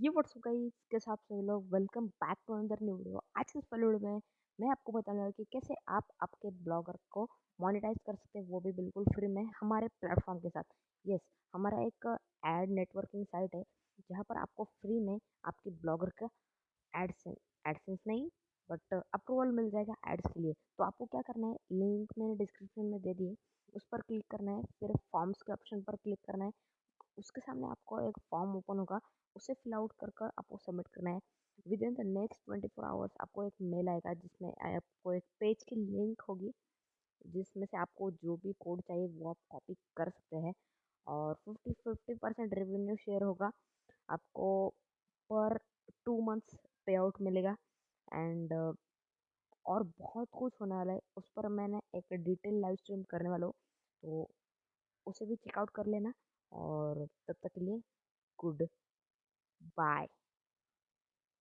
ये WhatsApp guys कैसे आप सभी लोग? Welcome back to another new video आज के इस वीडियो में मैं आपको बताने वाला कि कैसे आप आपके ब्लॉगर को मोनेटाइज कर सकते हैं, वो भी बिल्कुल फ्री में हमारे प्लेटफॉर्म के साथ। यस हमारा एक एड नेटवर्किंग साइट है, जहाँ पर आपको फ्री में आपके ब्लॉगर का एडसेंस एडसेंस नहीं बट अप्रूवल मिल जाएगा एड्स के लिए। तो आपको क्या करना है? लिंक मैंने डिस्क्रिप्शन में दे दिए उस पर क्लिक करना है, फिर फॉर्म्स के ऑप्शन पर क्लिक करना है। उसके सामने आपको एक फॉर्म ओपन होगा, उसे फिल आउट कर कर आपको सबमिट करना है। Within the next twenty four hours आपको एक मेल आएगा जिसमें आपको एक पेज की लिंक होगी, जिसमें से आपको जो भी कोड चाहिए वो आप कॉपी कर सकते हैं और fifty fifty percent revenue share होगा। आपको पर टू मंथ्स पे आउट मिलेगा एंड और बहुत कुछ होने वाला है, उस पर मैंने एक डिटेल लाइव स्ट्रीम करने वाला हूँ तो उसे भी चेकआउट कर लेना। और तब तक के लिए गुड बाय।